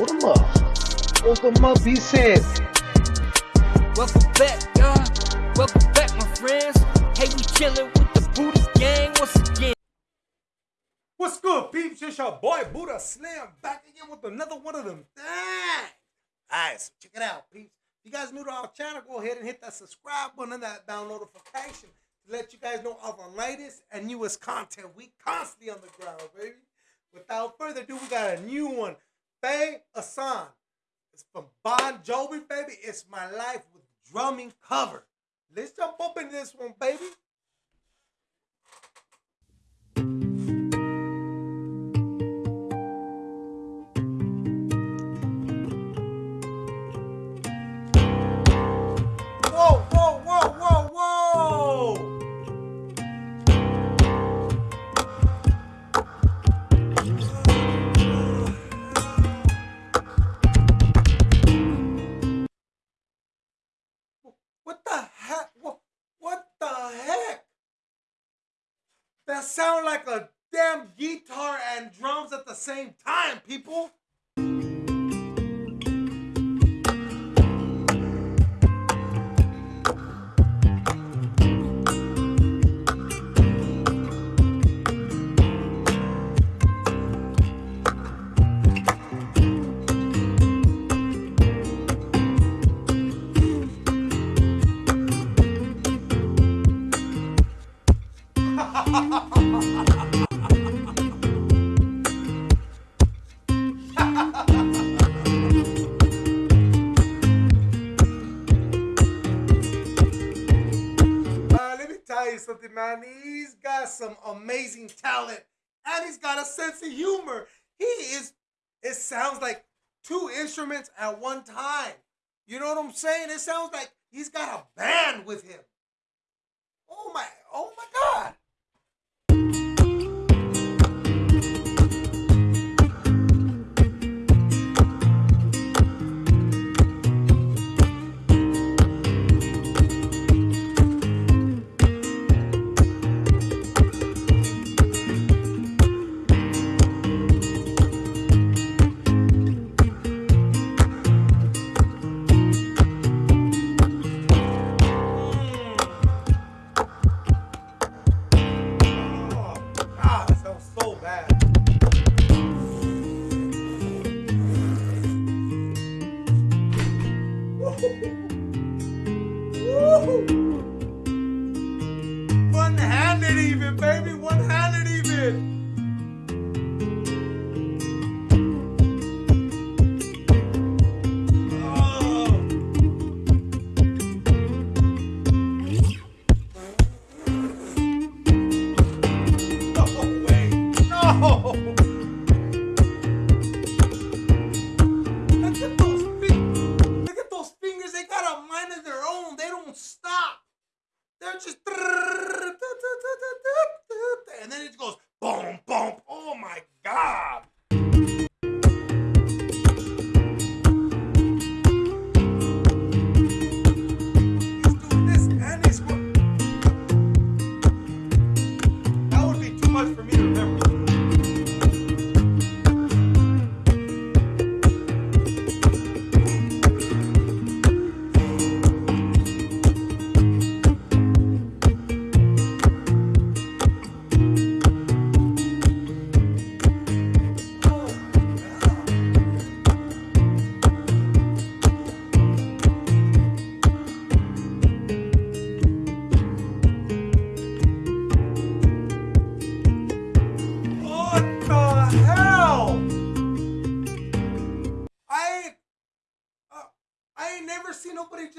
Hold them up. Hold them up, he said. Welcome back, y'all. Welcome back, my friends. Hey, we chilling with the Buddha gang once again. What's good, peeps? It's your boy Buddha Slim back again with another one of them things. Alright, so check it out, peeps. If you guys new to our channel, go ahead and hit that subscribe button and that bell notification to let you guys know of the latest and newest content. We constantly on the ground, baby. Without further ado, we got a new one. Faye Asan. It's from Bon Jovi, baby. It's my life with drumming cover. Let's jump up in this one, baby. That sound like a damn guitar and drums at the same time, people. Man. He's got some amazing talent and he's got a sense of humor. He is, it sounds like two instruments at one time. You know what I'm saying? It sounds like he's got a band with him. Even, baby. One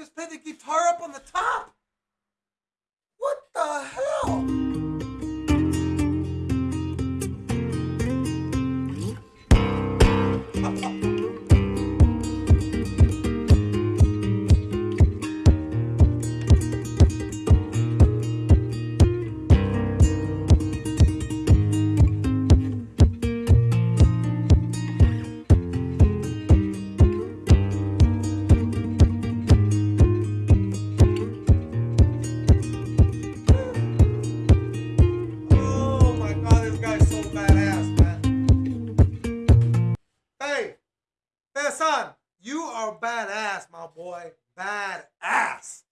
just play the guitar up on the top. Hassan, you are badass, my boy. Badass.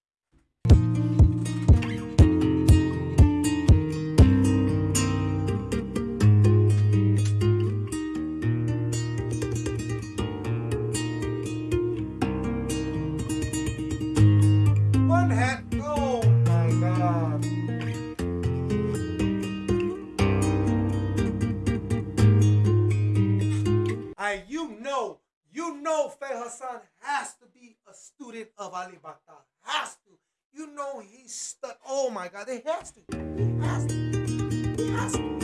You know Faye Hassan has to be a student of Alip Ba Ta. Has to. You know he's stud. Oh my god, he has to. He has to. He has to.